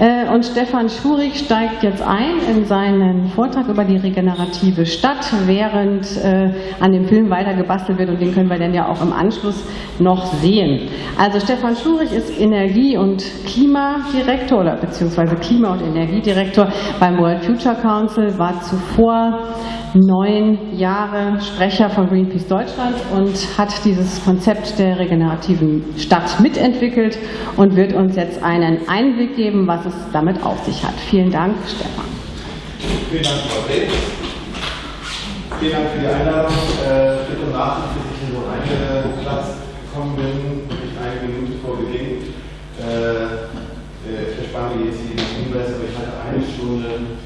Äh, und Stefan Schurig steigt jetzt ein in seinen Vortrag über die regenerative Stadt, während äh, an dem Film weiter gebastelt wird und den können wir dann ja auch im Anschluss noch sehen. Also Stefan Schurig ist Energie- und Klimadirektor oder beziehungsweise Klima- und Energiedirektor beim World Future Council, war zuvor neun Jahre Sprecher von Greenpeace Deutschland und hat dieses Konzept der regenerativen Stadt mitentwickelt und wird uns jetzt einen Einblick geben, was es damit auf sich hat. Vielen Dank, Stefan. Vielen Dank, Frau Reh. Vielen Dank für die Einladung. Äh, bitte Nachsicht, dass ich hier so reingeplatzt gekommen bin, nicht eine Minute vor Beginn. Äh, äh, ich verspanne jetzt hier den Hinweis, aber ich hatte eine Stunde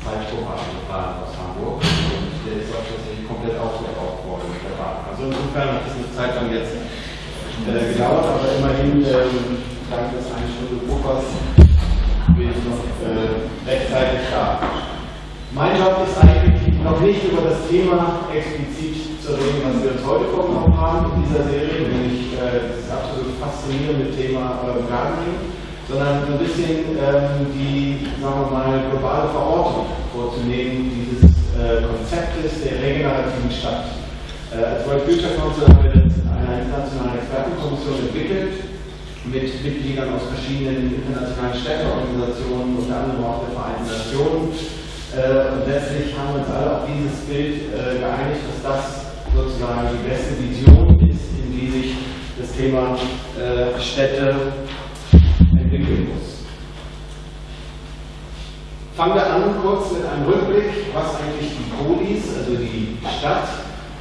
Zeitpuffer geplant aus Hamburg und der ist auch tatsächlich komplett aufgebaut worden mit der Bahn. Also insofern hat es eine Zeit lang jetzt gedauert, aber immerhin ähm, dank des eine Stunde Puffers bin ich noch äh, rechtzeitig da. Mein Job ist eigentlich noch nicht über das Thema explizit zu reden, was wir uns heute vorgenommen haben in dieser Serie, nämlich äh, das absolut faszinierende Thema äh, Gardening, sondern ein bisschen ähm, die, sagen wir mal, globale Verortung vorzunehmen dieses äh, Konzeptes der regenerativen Stadt. Äh, als Council haben wir das in einer internationalen Expertenkommission entwickelt mit Mitgliedern aus verschiedenen internationalen Städteorganisationen, unter anderem auch der Vereinten Nationen. Äh, und letztlich haben wir uns alle auf dieses Bild äh, geeinigt, dass das sozusagen die beste Vision ist, in die sich das Thema äh, Städte entwickeln muss. Fangen wir an kurz mit einem Rückblick, was eigentlich die Polis, also die Stadt,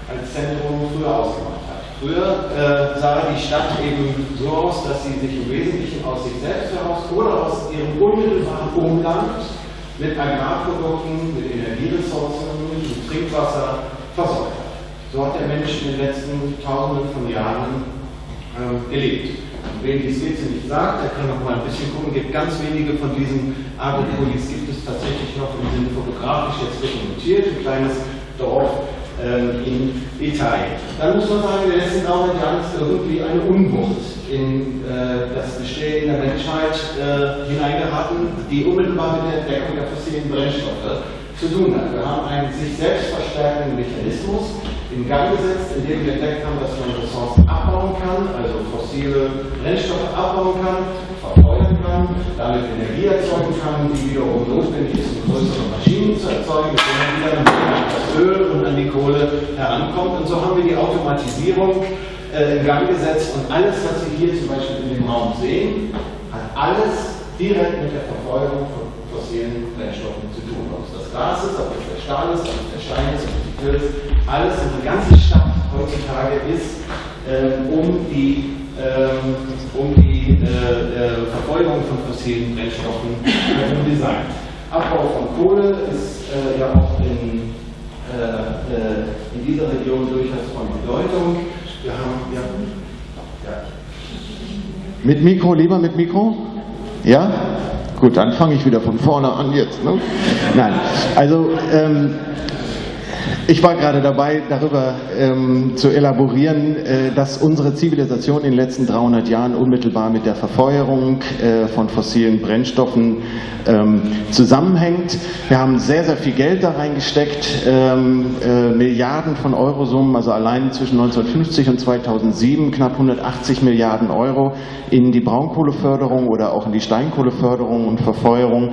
als Zentrum früher ausgemacht. Früher äh, sah die Stadt eben so aus, dass sie sich im Wesentlichen aus sich selbst heraus oder aus ihrem unmittelbaren Umland mit Agrarprodukten, mit Energieressourcen, mit Trinkwasser versorgt hat. So hat der Mensch in den letzten Tausenden von Jahren äh, gelebt. Wen die Skizze nicht sagt, der kann noch mal ein bisschen gucken. Gibt ganz wenige von diesen Agropolis gibt es tatsächlich noch und sind fotografisch jetzt dokumentiert. Ein kleines Dorf in Italien. Dann muss man sagen, in den letzten 300 Jahren irgendwie eine Unwucht in äh, das Bestehen der Menschheit äh, hineingeraten, die unmittelbar mit der Entdeckung der fossilen Brennstoffe zu tun hat. Wir haben einen sich selbst verstärkenden Mechanismus in Gang gesetzt, in dem wir entdeckt haben, dass man Ressourcen abbauen kann, also fossile Brennstoffe abbauen kann, verfeuern kann, damit Energie erzeugen kann, die wiederum notwendig ist, um größere Maschinen zu erzeugen, mit denen wieder an das Öl und an die Kohle herankommt. Und so haben wir die Automatisierung äh, in Gang gesetzt und alles, was Sie hier zum Beispiel in dem Raum sehen, hat alles direkt mit der Verfolgung von fossilen Brennstoffen zu tun. Ob es das Gas ist, ob es der Stahl ist, ob es der Stein ist, ob es die Tür ist, alles und die ganze Stadt heutzutage ist äh, um die um die äh, Verfolgung von fossilen Brennstoffen herum designt. Abbau von Kohle ist äh, ja auch in, in dieser Region durchaus von Bedeutung. Wir haben ja, ja. Mit Mikro, lieber mit Mikro? Ja? Gut, dann fange ich wieder von vorne an jetzt. Ne? Nein, also ähm, ich war gerade dabei, darüber ähm, zu elaborieren, äh, dass unsere Zivilisation in den letzten 300 Jahren unmittelbar mit der Verfeuerung äh, von fossilen Brennstoffen ähm, zusammenhängt. Wir haben sehr, sehr viel Geld da reingesteckt, ähm, äh, Milliarden von Eurosummen, also allein zwischen 1950 und 2007 knapp 180 Milliarden Euro in die Braunkohleförderung oder auch in die Steinkohleförderung und Verfeuerung.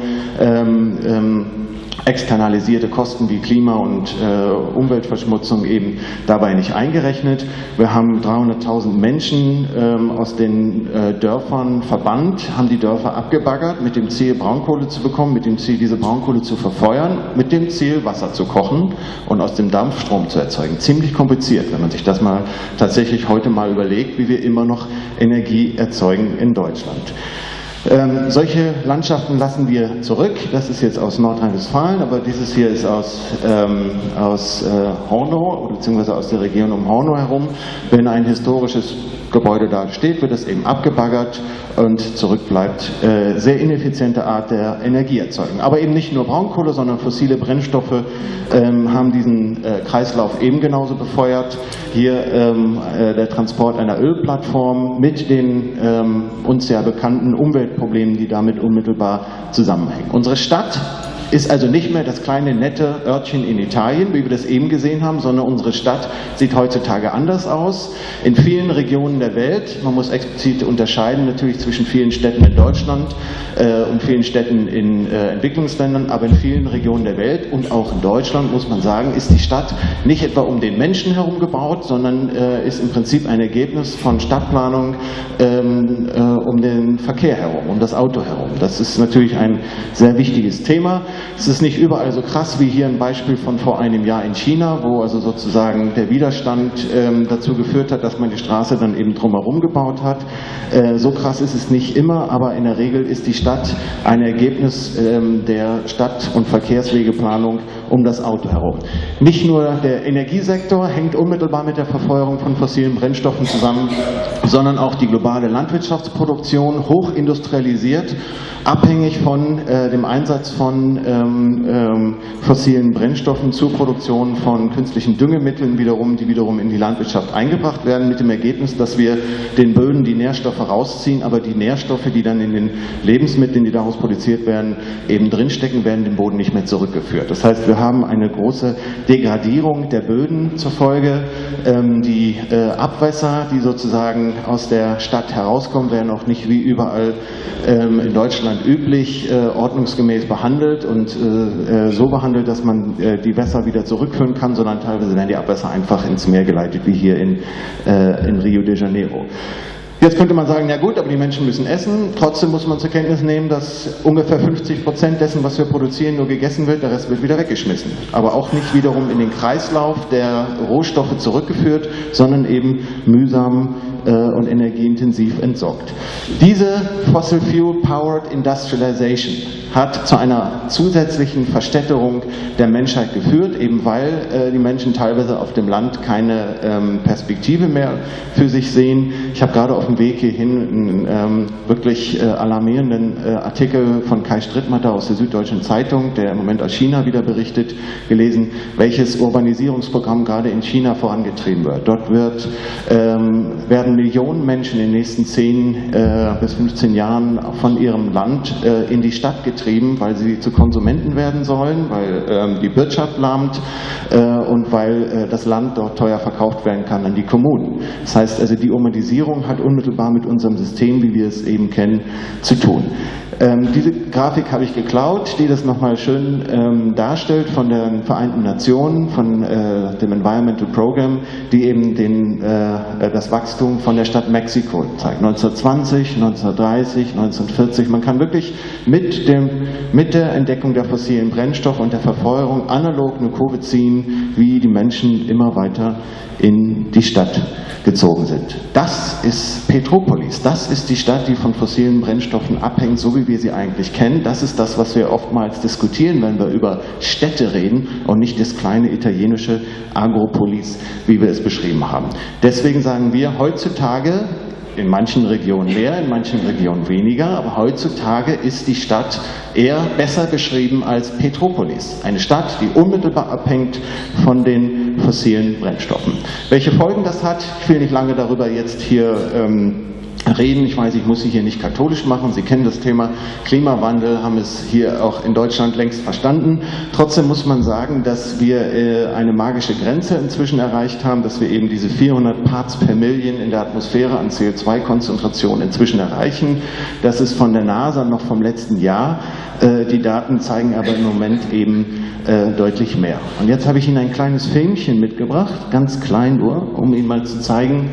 Externalisierte Kosten wie Klima- und äh, Umweltverschmutzung eben dabei nicht eingerechnet. Wir haben 300.000 Menschen ähm, aus den äh, Dörfern verbannt, haben die Dörfer abgebaggert mit dem Ziel, Braunkohle zu bekommen, mit dem Ziel, diese Braunkohle zu verfeuern, mit dem Ziel, Wasser zu kochen und aus dem Dampf Strom zu erzeugen. Ziemlich kompliziert, wenn man sich das mal tatsächlich heute mal überlegt, wie wir immer noch Energie erzeugen in Deutschland. Ähm, solche Landschaften lassen wir zurück. Das ist jetzt aus Nordrhein-Westfalen, aber dieses hier ist aus, ähm, aus äh, Hornow, beziehungsweise aus der Region um Hornow herum. Wenn ein historisches Gebäude da steht, wird es eben abgebaggert und zurückbleibt äh, sehr ineffiziente Art der Energieerzeugung. Aber eben nicht nur Braunkohle, sondern fossile Brennstoffe ähm, haben diesen äh, Kreislauf eben genauso befeuert. Hier ähm, äh, der Transport einer Ölplattform mit den ähm, uns ja bekannten Umweltproblemen, die damit unmittelbar zusammenhängen. Unsere Stadt ist also nicht mehr das kleine nette Örtchen in Italien, wie wir das eben gesehen haben, sondern unsere Stadt sieht heutzutage anders aus. In vielen Regionen der Welt, man muss explizit unterscheiden natürlich zwischen vielen Städten in Deutschland äh, und vielen Städten in äh, Entwicklungsländern, aber in vielen Regionen der Welt und auch in Deutschland muss man sagen, ist die Stadt nicht etwa um den Menschen herum gebaut, sondern äh, ist im Prinzip ein Ergebnis von Stadtplanung ähm, äh, um den Verkehr herum, um das Auto herum. Das ist natürlich ein sehr wichtiges Thema. Es ist nicht überall so krass wie hier ein Beispiel von vor einem Jahr in China, wo also sozusagen der Widerstand ähm, dazu geführt hat, dass man die Straße dann eben drumherum gebaut hat. Äh, so krass ist es nicht immer, aber in der Regel ist die Stadt ein Ergebnis ähm, der Stadt- und Verkehrswegeplanung um das Auto herum. Nicht nur der Energiesektor hängt unmittelbar mit der Verfeuerung von fossilen Brennstoffen zusammen, sondern auch die globale Landwirtschaftsproduktion, hochindustrialisiert, abhängig von äh, dem Einsatz von ähm, ähm, fossilen Brennstoffen zur Produktion von künstlichen Düngemitteln wiederum, die wiederum in die Landwirtschaft eingebracht werden, mit dem Ergebnis, dass wir den Böden die Nährstoffe rausziehen, aber die Nährstoffe, die dann in den Lebensmitteln, die daraus produziert werden, eben drinstecken, werden dem Boden nicht mehr zurückgeführt. Das heißt, wir haben eine große Degradierung der Böden zur Folge. Ähm, die äh, Abwässer, die sozusagen aus der Stadt herauskommen, werden auch nicht wie überall ähm, in Deutschland üblich äh, ordnungsgemäß behandelt und äh, so behandelt, dass man die Wässer wieder zurückführen kann, sondern teilweise werden die Abwässer einfach ins Meer geleitet, wie hier in, in Rio de Janeiro. Jetzt könnte man sagen, ja gut, aber die Menschen müssen essen. Trotzdem muss man zur Kenntnis nehmen, dass ungefähr 50 Prozent dessen, was wir produzieren, nur gegessen wird, der Rest wird wieder weggeschmissen. Aber auch nicht wiederum in den Kreislauf der Rohstoffe zurückgeführt, sondern eben mühsam äh, und energieintensiv entsorgt. Diese Fossil Fuel Powered Industrialization hat zu einer zusätzlichen Verstädterung der Menschheit geführt, eben weil äh, die Menschen teilweise auf dem Land keine ähm, Perspektive mehr für sich sehen. Ich habe gerade auf dem Weg hierhin einen ähm, wirklich äh, alarmierenden äh, Artikel von Kai Strittmatter aus der Süddeutschen Zeitung, der im Moment aus China wieder berichtet, gelesen, welches Urbanisierungsprogramm gerade in China vorangetrieben wird. Dort wird, ähm, werden Millionen Menschen in den nächsten 10 äh, bis 15 Jahren von ihrem Land äh, in die Stadt getrieben getrieben, weil sie zu Konsumenten werden sollen, weil ähm, die Wirtschaft lahmt äh, und weil äh, das Land dort teuer verkauft werden kann an die Kommunen. Das heißt also, die Urbanisierung hat unmittelbar mit unserem System, wie wir es eben kennen, zu tun. Ähm, diese Grafik habe ich geklaut, die das nochmal schön ähm, darstellt von den Vereinten Nationen, von äh, dem Environmental Program, die eben den, äh, das Wachstum von der Stadt Mexiko zeigt. 1920, 1930, 1940. Man kann wirklich mit, dem, mit der Entdeckung der fossilen Brennstoffe und der Verfeuerung analog eine Kurve ziehen, wie die Menschen immer weiter in die Stadt gezogen sind. Das ist Petropolis. Das ist die Stadt, die von fossilen Brennstoffen abhängt, so wie wir sie eigentlich kennen. Das ist das, was wir oftmals diskutieren, wenn wir über Städte reden und nicht das kleine italienische Agropolis, wie wir es beschrieben haben. Deswegen sagen wir heutzutage, in manchen Regionen mehr, in manchen Regionen weniger, aber heutzutage ist die Stadt eher besser beschrieben als Petropolis. Eine Stadt, die unmittelbar abhängt von den fossilen Brennstoffen. Welche Folgen das hat, ich will nicht lange darüber jetzt hier ähm, reden. Ich weiß, ich muss Sie hier nicht katholisch machen. Sie kennen das Thema Klimawandel, haben es hier auch in Deutschland längst verstanden. Trotzdem muss man sagen, dass wir äh, eine magische Grenze inzwischen erreicht haben, dass wir eben diese 400 Parts per Million in der Atmosphäre an CO2-Konzentration inzwischen erreichen. Das ist von der NASA noch vom letzten Jahr. Äh, die Daten zeigen aber im Moment eben äh, deutlich mehr. Und jetzt habe ich Ihnen ein kleines Filmchen mitgebracht, ganz klein nur, um Ihnen mal zu zeigen,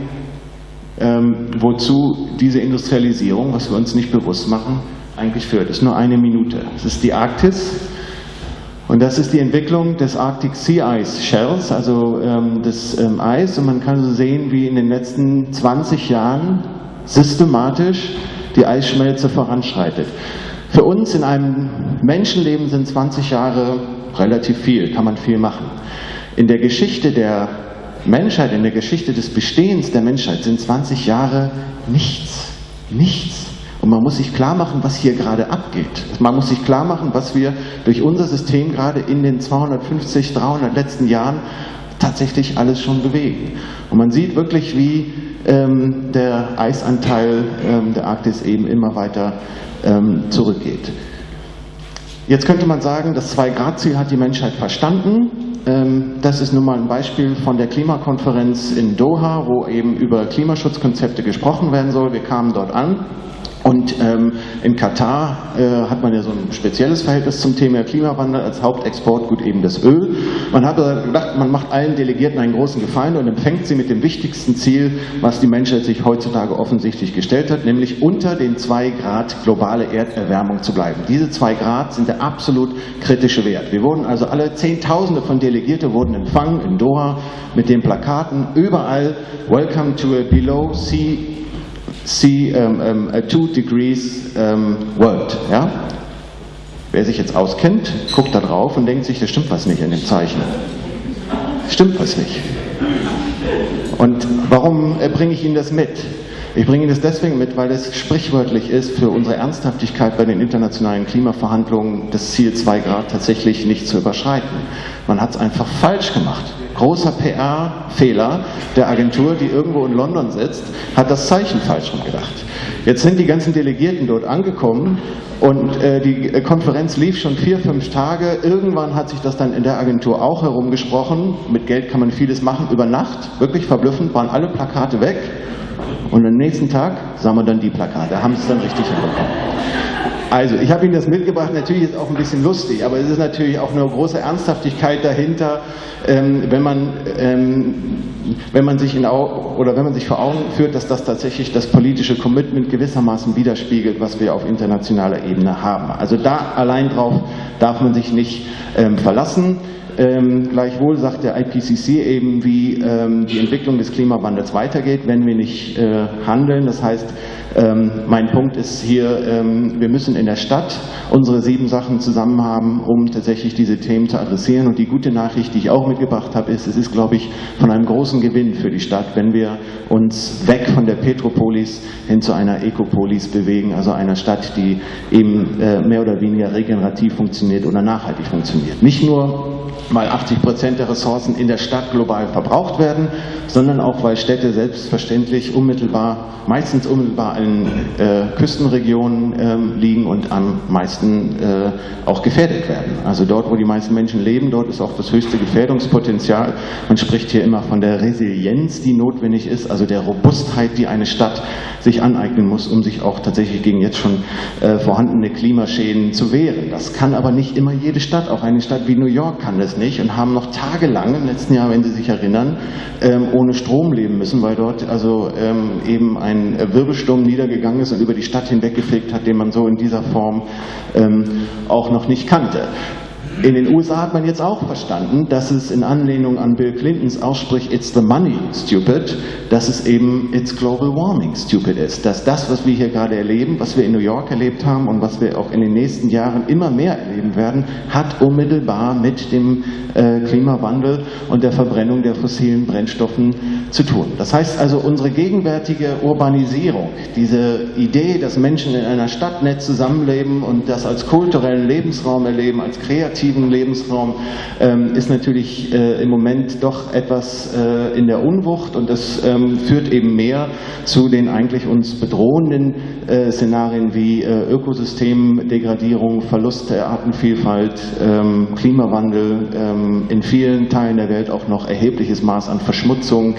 ähm, wozu diese Industrialisierung, was wir uns nicht bewusst machen, eigentlich führt. Das ist nur eine Minute. Das ist die Arktis. Und das ist die Entwicklung des Arctic Sea Ice Shells, also ähm, des ähm, Eis. Und man kann so sehen, wie in den letzten 20 Jahren systematisch die Eisschmelze voranschreitet. Für uns in einem Menschenleben sind 20 Jahre relativ viel, kann man viel machen. In der Geschichte der Menschheit, in der Geschichte des Bestehens der Menschheit sind 20 Jahre nichts. Nichts. Und man muss sich klar machen, was hier gerade abgeht. Man muss sich klar machen, was wir durch unser System gerade in den 250, 300 letzten Jahren tatsächlich alles schon bewegen. Und man sieht wirklich, wie ähm, der Eisanteil ähm, der Arktis eben immer weiter ähm, zurückgeht. Jetzt könnte man sagen, das Zwei-Grad-Ziel hat die Menschheit verstanden. Ähm, das ist nun mal ein Beispiel von der Klimakonferenz in Doha, wo eben über Klimaschutzkonzepte gesprochen werden soll. Wir kamen dort an und ähm, in Katar äh, hat man ja so ein spezielles Verhältnis zum Thema Klimawandel als Hauptexportgut eben das Öl. Man hat gedacht, man macht allen Delegierten einen großen Gefallen und empfängt sie mit dem wichtigsten Ziel, was die Menschheit sich heutzutage offensichtlich gestellt hat, nämlich unter den zwei Grad globale Erderwärmung zu bleiben. Diese zwei Grad sind der absolut kritische Wert. Wir wurden also alle Zehntausende von Delegierte wurden empfangen in Doha mit den Plakaten überall Welcome to a below sea see um, um, a two degrees um, world. Ja? Wer sich jetzt auskennt, guckt da drauf und denkt sich, da stimmt was nicht in dem Zeichen. Stimmt was nicht. Und warum äh, bringe ich Ihnen das mit? Ich bringe Ihnen das deswegen mit, weil es sprichwörtlich ist für unsere Ernsthaftigkeit bei den internationalen Klimaverhandlungen, das Ziel 2 Grad tatsächlich nicht zu überschreiten. Man hat es einfach falsch gemacht. Großer PR-Fehler der Agentur, die irgendwo in London sitzt, hat das Zeichen falsch rumgedacht. Jetzt sind die ganzen Delegierten dort angekommen und äh, die Konferenz lief schon vier, fünf Tage. Irgendwann hat sich das dann in der Agentur auch herumgesprochen. Mit Geld kann man vieles machen. Über Nacht, wirklich verblüffend, waren alle Plakate weg. Und am nächsten Tag sah man dann die Plakate, haben es dann richtig hinbekommen. Also, ich habe Ihnen das mitgebracht, natürlich ist es auch ein bisschen lustig, aber es ist natürlich auch eine große Ernsthaftigkeit dahinter, ähm, wenn, man, ähm, wenn, man sich in, oder wenn man sich vor Augen führt, dass das tatsächlich das politische Commitment gewissermaßen widerspiegelt, was wir auf internationaler Ebene haben. Also da allein drauf darf man sich nicht ähm, verlassen. Ähm, gleichwohl sagt der IPCC eben, wie ähm, die Entwicklung des Klimawandels weitergeht, wenn wir nicht äh, handeln. Das heißt, ähm, mein Punkt ist hier, ähm, wir müssen in der Stadt unsere sieben Sachen zusammen haben, um tatsächlich diese Themen zu adressieren. Und die gute Nachricht, die ich auch mitgebracht habe, ist, es ist, glaube ich, von einem großen Gewinn für die Stadt, wenn wir uns weg von der Petropolis hin zu einer Ekopolis bewegen, also einer Stadt, die eben äh, mehr oder weniger regenerativ funktioniert oder nachhaltig funktioniert. Nicht nur weil 80 Prozent der Ressourcen in der Stadt global verbraucht werden, sondern auch weil Städte selbstverständlich unmittelbar, meistens unmittelbar in äh, Küstenregionen äh, liegen und am meisten äh, auch gefährdet werden. Also dort, wo die meisten Menschen leben, dort ist auch das höchste Gefährdungspotenzial. Man spricht hier immer von der Resilienz, die notwendig ist, also der Robustheit, die eine Stadt sich aneignen muss, um sich auch tatsächlich gegen jetzt schon äh, vorhandene Klimaschäden zu wehren. Das kann aber nicht immer jede Stadt, auch eine Stadt wie New York kann das nicht und haben noch tagelang im letzten Jahr, wenn Sie sich erinnern, ähm, ohne Strom leben müssen, weil dort also ähm, eben ein Wirbelsturm niedergegangen ist und über die Stadt hinweggefegt hat, den man so in dieser Form ähm, auch noch nicht kannte. In den USA hat man jetzt auch verstanden, dass es in Anlehnung an Bill Clintons Aussprich It's the money stupid, dass es eben It's global warming stupid ist. Dass das, was wir hier gerade erleben, was wir in New York erlebt haben und was wir auch in den nächsten Jahren immer mehr erleben werden, hat unmittelbar mit dem äh, Klimawandel und der Verbrennung der fossilen Brennstoffen zu tun. Das heißt also, unsere gegenwärtige Urbanisierung, diese Idee, dass Menschen in einer Stadt nett zusammenleben und das als kulturellen Lebensraum erleben, als kreativen aktiven Lebensraum ähm, ist natürlich äh, im Moment doch etwas äh, in der Unwucht und das ähm, führt eben mehr zu den eigentlich uns bedrohenden äh, Szenarien wie äh, Ökosystemdegradierung, Verlust der Artenvielfalt, ähm, Klimawandel, ähm, in vielen Teilen der Welt auch noch erhebliches Maß an Verschmutzung.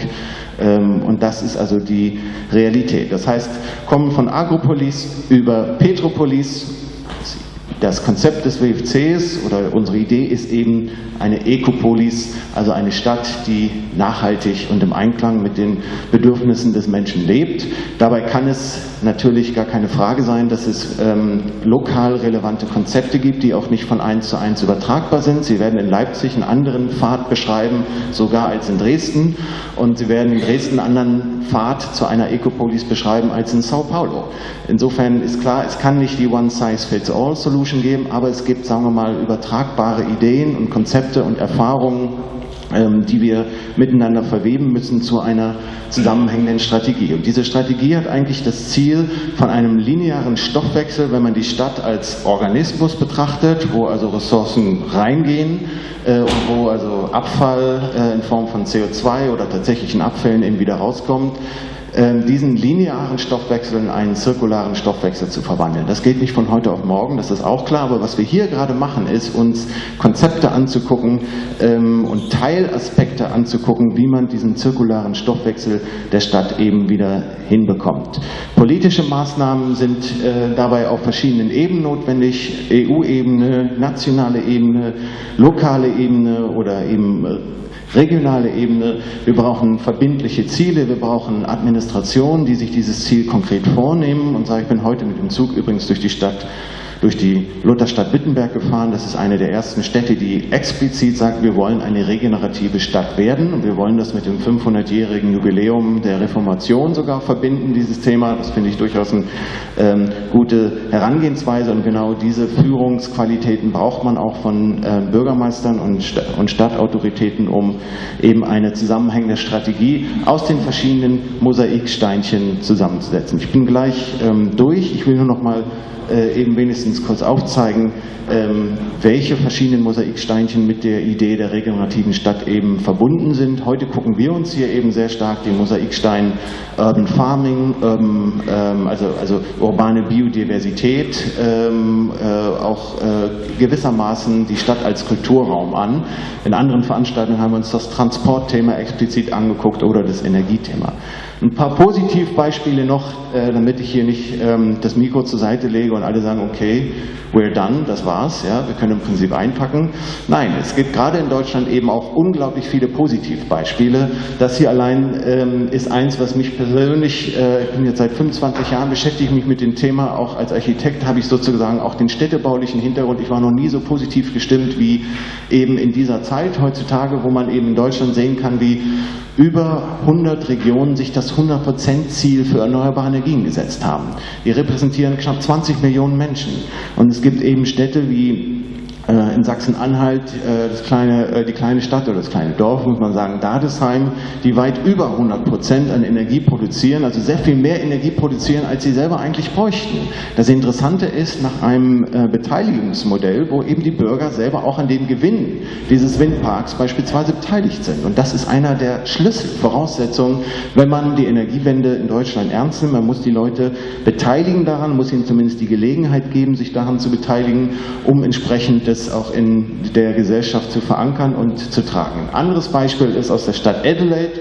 Ähm, und das ist also die Realität. Das heißt, kommen von Agropolis über Petropolis das Konzept des WFCs oder unsere Idee ist eben eine Ecopolis, also eine Stadt, die nachhaltig und im Einklang mit den Bedürfnissen des Menschen lebt. Dabei kann es natürlich gar keine Frage sein, dass es ähm, lokal relevante Konzepte gibt, die auch nicht von eins zu eins übertragbar sind. Sie werden in Leipzig einen anderen Pfad beschreiben, sogar als in Dresden. Und Sie werden in Dresden einen anderen Pfad zu einer Ecopolis beschreiben als in Sao Paulo. Insofern ist klar, es kann nicht die One-Size-Fits-All-Solution geben, aber es gibt, sagen wir mal, übertragbare Ideen und Konzepte und Erfahrungen ähm, die wir miteinander verweben müssen zu einer zusammenhängenden Strategie. Und diese Strategie hat eigentlich das Ziel von einem linearen Stoffwechsel, wenn man die Stadt als Organismus betrachtet, wo also Ressourcen reingehen äh, und wo also Abfall äh, in Form von CO2 oder tatsächlichen Abfällen eben wieder rauskommt, diesen linearen Stoffwechsel in einen zirkularen Stoffwechsel zu verwandeln. Das geht nicht von heute auf morgen, das ist auch klar, aber was wir hier gerade machen, ist uns Konzepte anzugucken ähm, und Teilaspekte anzugucken, wie man diesen zirkularen Stoffwechsel der Stadt eben wieder hinbekommt. Politische Maßnahmen sind äh, dabei auf verschiedenen Ebenen notwendig, EU-Ebene, nationale Ebene, lokale Ebene oder eben äh, regionale Ebene. Wir brauchen verbindliche Ziele, wir brauchen Administrationen, die sich dieses Ziel konkret vornehmen. Und ich bin heute mit dem Zug übrigens durch die Stadt durch die Lutherstadt Wittenberg gefahren. Das ist eine der ersten Städte, die explizit sagt, wir wollen eine regenerative Stadt werden. Und wir wollen das mit dem 500-jährigen Jubiläum der Reformation sogar verbinden, dieses Thema. Das finde ich durchaus eine ähm, gute Herangehensweise. Und genau diese Führungsqualitäten braucht man auch von äh, Bürgermeistern und, St und Stadtautoritäten, um eben eine zusammenhängende Strategie aus den verschiedenen Mosaiksteinchen zusammenzusetzen. Ich bin gleich ähm, durch. Ich will nur noch mal äh, eben wenigstens kurz aufzeigen, ähm, welche verschiedenen Mosaiksteinchen mit der Idee der regenerativen Stadt eben verbunden sind. Heute gucken wir uns hier eben sehr stark den Mosaikstein Urban Farming, Urban, ähm, also, also urbane Biodiversität, ähm, äh, auch äh, gewissermaßen die Stadt als Kulturraum an. In anderen Veranstaltungen haben wir uns das Transportthema explizit angeguckt oder das Energiethema. Ein paar Positivbeispiele noch, äh, damit ich hier nicht ähm, das Mikro zur Seite lege und alle sagen, okay, we're done, das war's, ja, wir können im Prinzip einpacken. Nein, es gibt gerade in Deutschland eben auch unglaublich viele Positivbeispiele. Das hier allein ähm, ist eins, was mich persönlich, äh, ich bin jetzt seit 25 Jahren, beschäftige mich mit dem Thema, auch als Architekt habe ich sozusagen auch den städtebaulichen Hintergrund. Ich war noch nie so positiv gestimmt wie eben in dieser Zeit heutzutage, wo man eben in Deutschland sehen kann, wie über 100 Regionen sich das 100%-Ziel für erneuerbare Energien gesetzt haben. Die repräsentieren knapp 20 Millionen Menschen. Und es gibt eben Städte wie in Sachsen-Anhalt äh, das äh, die kleine Stadt oder das kleine Dorf, muss man sagen, Dadesheim, die weit über 100 Prozent an Energie produzieren, also sehr viel mehr Energie produzieren, als sie selber eigentlich bräuchten. Das Interessante ist, nach einem Beteiligungsmodell, wo eben die Bürger selber auch an dem Gewinn dieses Windparks beispielsweise beteiligt sind. Und das ist einer der Schlüsselvoraussetzungen, wenn man die Energiewende in Deutschland ernst nimmt. Man muss die Leute beteiligen daran, muss ihnen zumindest die Gelegenheit geben, sich daran zu beteiligen, um entsprechend es auch in der Gesellschaft zu verankern und zu tragen. Ein anderes Beispiel ist aus der Stadt Adelaide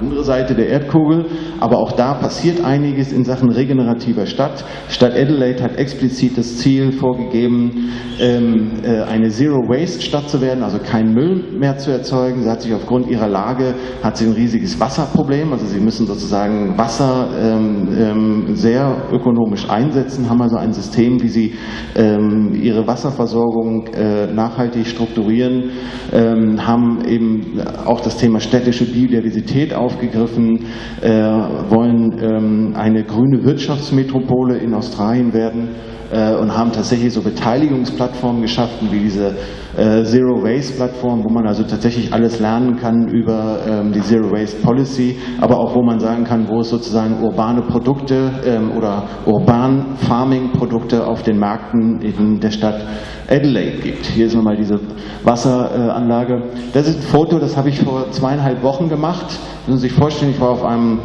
andere Seite der Erdkugel, aber auch da passiert einiges in Sachen regenerativer Stadt. Stadt Adelaide hat explizit das Ziel vorgegeben, ähm, äh, eine Zero-Waste-Stadt zu werden, also keinen Müll mehr zu erzeugen. Sie hat sich aufgrund ihrer Lage hat sie ein riesiges Wasserproblem, also sie müssen sozusagen Wasser ähm, ähm, sehr ökonomisch einsetzen, haben also ein System, wie sie ihre Wasserversorgung äh, nachhaltig strukturieren, haben eben auch das Thema städtische Biodiversität auf aufgegriffen, äh, wollen ähm, eine grüne Wirtschaftsmetropole in Australien werden äh, und haben tatsächlich so Beteiligungsplattformen geschaffen, wie diese äh, Zero Waste Plattform, wo man also tatsächlich alles lernen kann über ähm, die Zero Waste Policy, aber auch wo man sagen kann, wo es sozusagen urbane Produkte ähm, oder urban Farming Produkte auf den Märkten in der Stadt Adelaide gibt. Hier ist nochmal diese Wasseranlage. Das ist ein Foto, das habe ich vor zweieinhalb Wochen gemacht. Müssen Sie sich vorstellen, ich war auf einem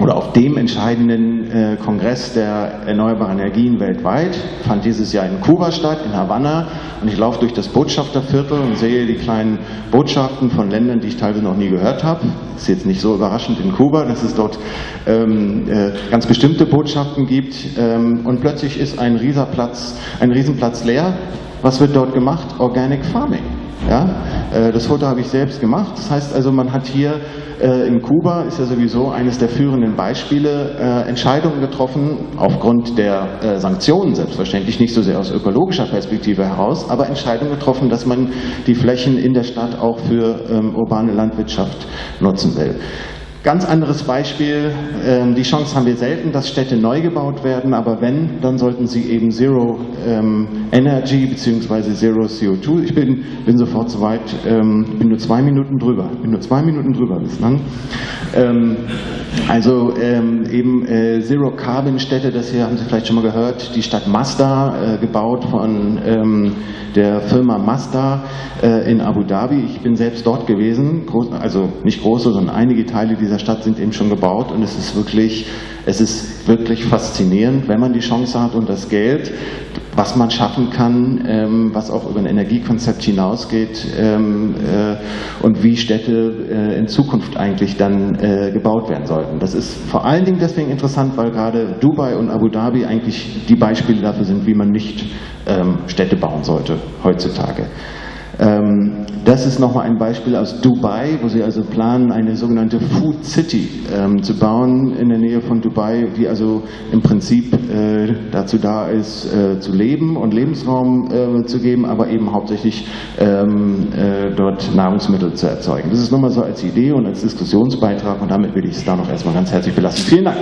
oder auf dem entscheidenden äh, Kongress der erneuerbaren Energien weltweit, fand dieses Jahr in Kuba statt, in Havanna. Und ich laufe durch das Botschafterviertel und sehe die kleinen Botschaften von Ländern, die ich teilweise noch nie gehört habe. Ist jetzt nicht so überraschend in Kuba, dass es dort ähm, äh, ganz bestimmte Botschaften gibt. Ähm, und plötzlich ist ein Riesenplatz, ein Riesenplatz leer. Was wird dort gemacht? Organic Farming. Ja? Äh, das Foto habe ich selbst gemacht. Das heißt also, man hat hier äh, in Kuba, ist ja sowieso eines der führenden Beispiele, äh, Entscheidungen getroffen, aufgrund der Sanktionen selbstverständlich, nicht so sehr aus ökologischer Perspektive heraus, aber Entscheidungen getroffen, dass man die Flächen in der Stadt auch für ähm, urbane Landwirtschaft nutzen will. Ganz anderes Beispiel, ähm, die Chance haben wir selten, dass Städte neu gebaut werden, aber wenn, dann sollten sie eben Zero ähm, Energy bzw. Zero CO2. Ich bin, bin sofort soweit, ähm, bin nur zwei Minuten drüber, bin nur zwei Minuten drüber bislang. Ähm, also ähm, eben äh, Zero Carbon Städte, das hier haben Sie vielleicht schon mal gehört, die Stadt Mazda, äh, gebaut von ähm, der Firma Mazda äh, in Abu Dhabi. Ich bin selbst dort gewesen, groß, also nicht große, sondern einige Teile dieser Stadt sind eben schon gebaut und es ist wirklich, es ist wirklich faszinierend, wenn man die Chance hat und das Geld, was man schaffen kann, ähm, was auch über ein Energiekonzept hinausgeht ähm, äh, und wie Städte äh, in Zukunft eigentlich dann äh, gebaut werden sollten. Das ist vor allen Dingen deswegen interessant, weil gerade Dubai und Abu Dhabi eigentlich die Beispiele dafür sind, wie man nicht ähm, Städte bauen sollte heutzutage. Ähm, das ist nochmal ein Beispiel aus Dubai, wo sie also planen, eine sogenannte Food City ähm, zu bauen in der Nähe von Dubai, die also im Prinzip äh, dazu da ist, äh, zu leben und Lebensraum äh, zu geben, aber eben hauptsächlich ähm, äh, dort Nahrungsmittel zu erzeugen. Das ist nochmal so als Idee und als Diskussionsbeitrag und damit will ich es da noch erstmal ganz herzlich belassen. Vielen Dank.